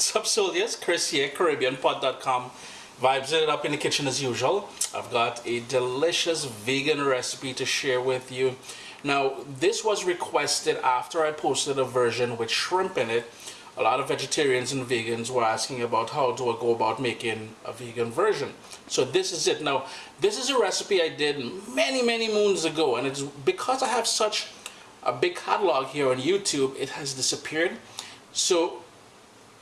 What's up, soldiers? Chris here, CaribbeanPot.com. Vibes it up in the kitchen as usual. I've got a delicious vegan recipe to share with you. Now, this was requested after I posted a version with shrimp in it. A lot of vegetarians and vegans were asking about how do I go about making a vegan version. So this is it. Now, this is a recipe I did many, many moons ago, and it's because I have such a big catalog here on YouTube, it has disappeared. So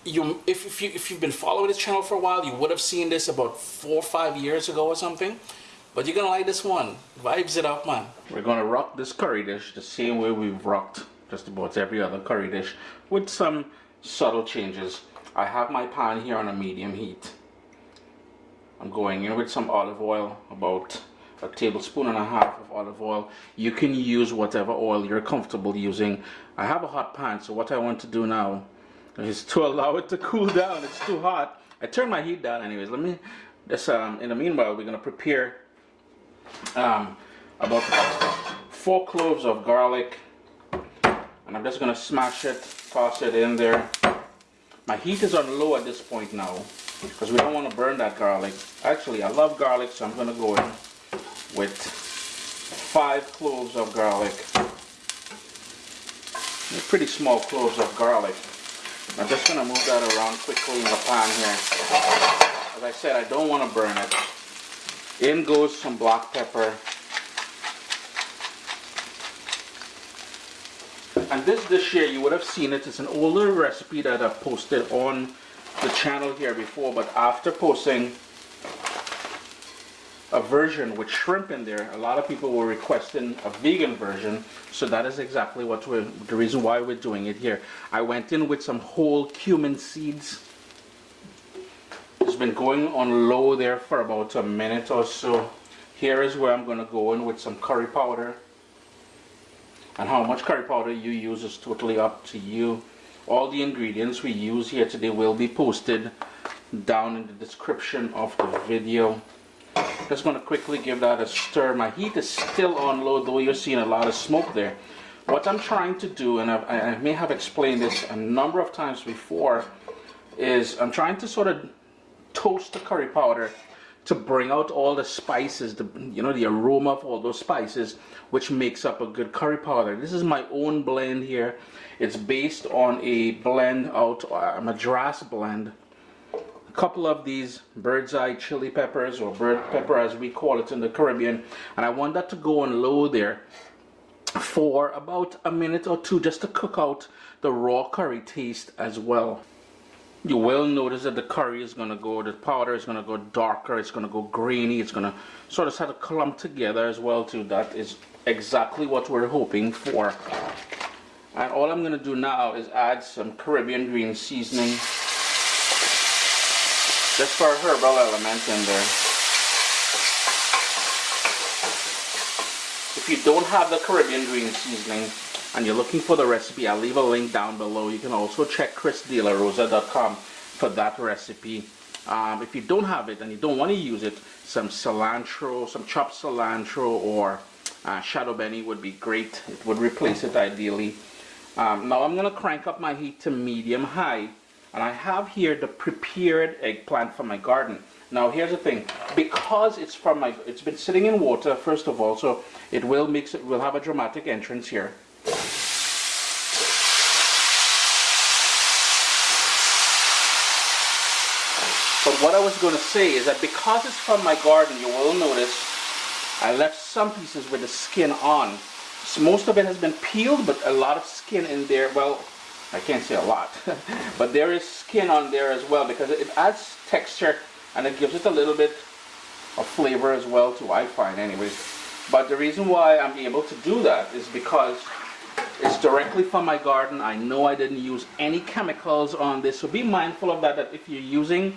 you if, if, you, if you've been following this channel for a while, you would have seen this about four or five years ago or something. But you're gonna like this one. Vibes it up, man. We're gonna rock this curry dish the same way we've rocked just about every other curry dish with some subtle changes. I have my pan here on a medium heat. I'm going in with some olive oil, about a tablespoon and a half of olive oil. You can use whatever oil you're comfortable using. I have a hot pan, so what I want to do now is to allow it to cool down. It's too hot. I turned my heat down anyways. Let me, just, um, in the meanwhile, we're gonna prepare um, about four cloves of garlic. And I'm just gonna smash it, toss it in there. My heat is on low at this point now because we don't want to burn that garlic. Actually, I love garlic, so I'm gonna go in with five cloves of garlic. Pretty small cloves of garlic. I'm just going to move that around quickly in the pan here. As I said, I don't want to burn it. In goes some black pepper. And this dish here, you would have seen it. It's an older recipe that I've posted on the channel here before, but after posting a version with shrimp in there. A lot of people were requesting a vegan version, so that is exactly what we're, the reason why we're doing it here. I went in with some whole cumin seeds. It's been going on low there for about a minute or so. Here is where I'm going to go in with some curry powder. And how much curry powder you use is totally up to you. All the ingredients we use here today will be posted down in the description of the video. Just to quickly give that a stir. My heat is still on low, though you're seeing a lot of smoke there. What I'm trying to do, and I, I may have explained this a number of times before, is I'm trying to sort of toast the curry powder to bring out all the spices, the you know the aroma of all those spices, which makes up a good curry powder. This is my own blend here. It's based on a blend out, uh, a Madras blend couple of these bird's eye chili peppers or bird pepper as we call it in the Caribbean and I want that to go on low there for about a minute or two just to cook out the raw curry taste as well. You will notice that the curry is going to go, the powder is going to go darker, it's going to go grainy, it's going to sort of start to clump together as well too. That is exactly what we're hoping for. And all I'm going to do now is add some Caribbean green seasoning just for herbal element in there. If you don't have the Caribbean green seasoning and you're looking for the recipe, I'll leave a link down below. You can also check chrisdelarosa.com for that recipe. Um, if you don't have it and you don't want to use it, some cilantro, some chopped cilantro or uh, shadow benny would be great. It would replace it ideally. Um, now I'm going to crank up my heat to medium high and I have here the prepared eggplant from my garden. Now here's the thing, because it's from my, it's been sitting in water first of all, so it will mix, it will have a dramatic entrance here. But what I was going to say is that because it's from my garden, you will notice I left some pieces with the skin on. So most of it has been peeled, but a lot of skin in there. Well, I can't say a lot, but there is skin on there as well because it adds texture and it gives it a little bit of flavor as well too, I find anyways. But the reason why I'm able to do that is because it's directly from my garden. I know I didn't use any chemicals on this, so be mindful of that, that if you're using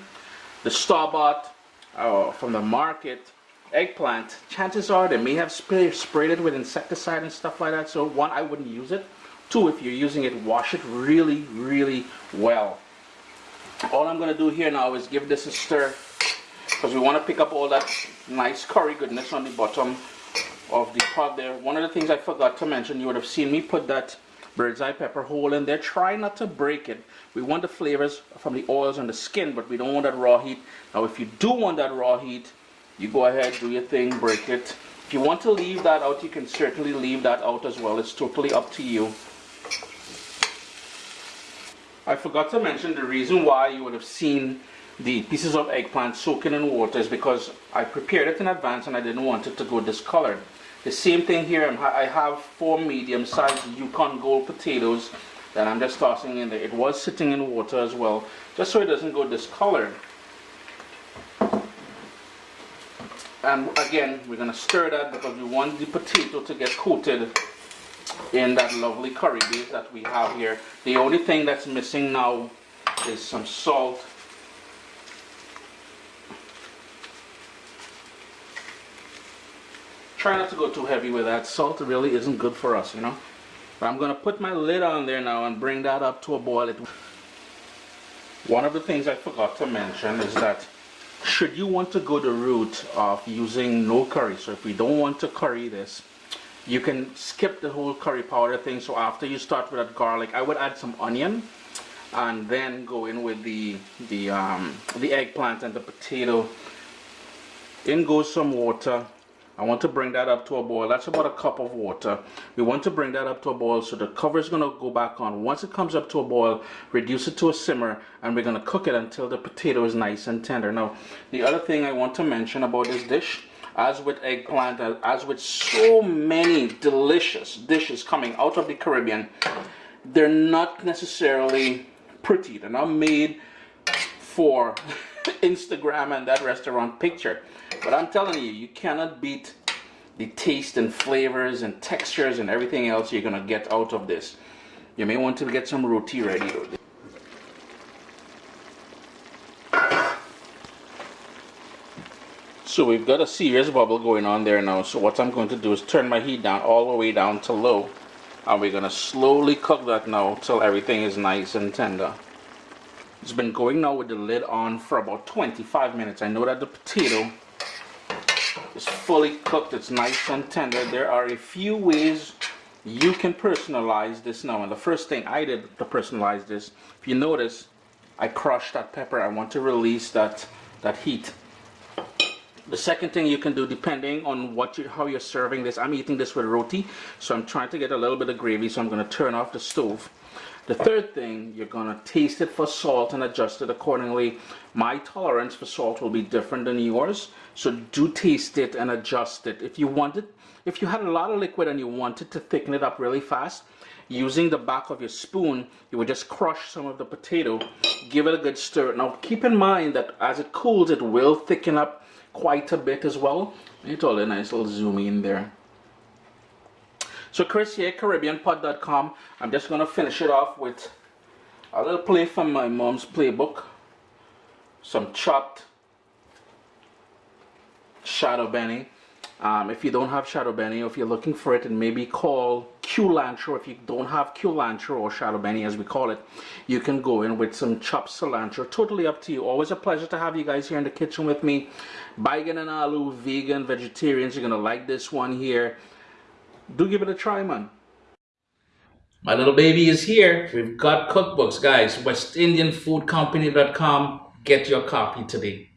the store-bought uh, from the market eggplant, chances are they may have spray, sprayed it with insecticide and stuff like that, so one, I wouldn't use it. Two, if you're using it, wash it really, really well. All I'm going to do here now is give this a stir because we want to pick up all that nice curry goodness on the bottom of the pot there. One of the things I forgot to mention, you would have seen me put that bird's eye pepper whole in there. Try not to break it. We want the flavors from the oils on the skin, but we don't want that raw heat. Now, if you do want that raw heat, you go ahead, do your thing, break it. If you want to leave that out, you can certainly leave that out as well. It's totally up to you. I forgot to mention the reason why you would have seen the pieces of eggplant soaking in water is because I prepared it in advance and I didn't want it to go discolored. The same thing here, I have four medium-sized Yukon Gold potatoes that I'm just tossing in there. It was sitting in water as well, just so it doesn't go discolored. And again, we're going to stir that because we want the potato to get coated in that lovely curry base that we have here. The only thing that's missing now is some salt Try not to go too heavy with that. Salt really isn't good for us, you know. But I'm going to put my lid on there now and bring that up to a boil. It. One of the things I forgot to mention is that should you want to go the route of using no curry, so if we don't want to curry this, you can skip the whole curry powder thing. So after you start with that garlic, I would add some onion and then go in with the the um, the eggplant and the potato. In goes some water I want to bring that up to a boil. That's about a cup of water. We want to bring that up to a boil so the cover is going to go back on. Once it comes up to a boil, reduce it to a simmer and we're going to cook it until the potato is nice and tender. Now, the other thing I want to mention about this dish, as with eggplant, as with so many delicious dishes coming out of the Caribbean, they're not necessarily pretty. They're not made for Instagram and that restaurant picture. But I'm telling you, you cannot beat the taste and flavors and textures and everything else you're gonna get out of this. You may want to get some roti ready. So we've got a serious bubble going on there now. So what I'm going to do is turn my heat down all the way down to low. And we're going to slowly cook that now till everything is nice and tender. It's been going now with the lid on for about 25 minutes. I know that the potato is fully cooked. It's nice and tender. There are a few ways you can personalize this now. And the first thing I did to personalize this, if you notice, I crushed that pepper. I want to release that, that heat. The second thing you can do, depending on what you, how you're serving this, I'm eating this with roti, so I'm trying to get a little bit of gravy, so I'm going to turn off the stove. The third thing, you're going to taste it for salt and adjust it accordingly. My tolerance for salt will be different than yours, so do taste it and adjust it. If you wanted, if you had a lot of liquid and you wanted to thicken it up really fast, using the back of your spoon, you would just crush some of the potato, give it a good stir. Now keep in mind that as it cools, it will thicken up quite a bit as well. It's all a nice little zoom in there. So Chris here, CaribbeanPot.com. I'm just going to finish it off with a little play from my mom's playbook. Some chopped shadow benny. Um, if you don't have shadow benny, or if you're looking for it, and maybe call culantro. If you don't have culantro or shadow benny, as we call it, you can go in with some chopped cilantro. Totally up to you. Always a pleasure to have you guys here in the kitchen with me. Baigan and aloo, vegan, vegetarians, you're gonna like this one here do give it a try, man. My little baby is here. We've got cookbooks, guys. WestIndianFoodCompany.com. Get your copy today.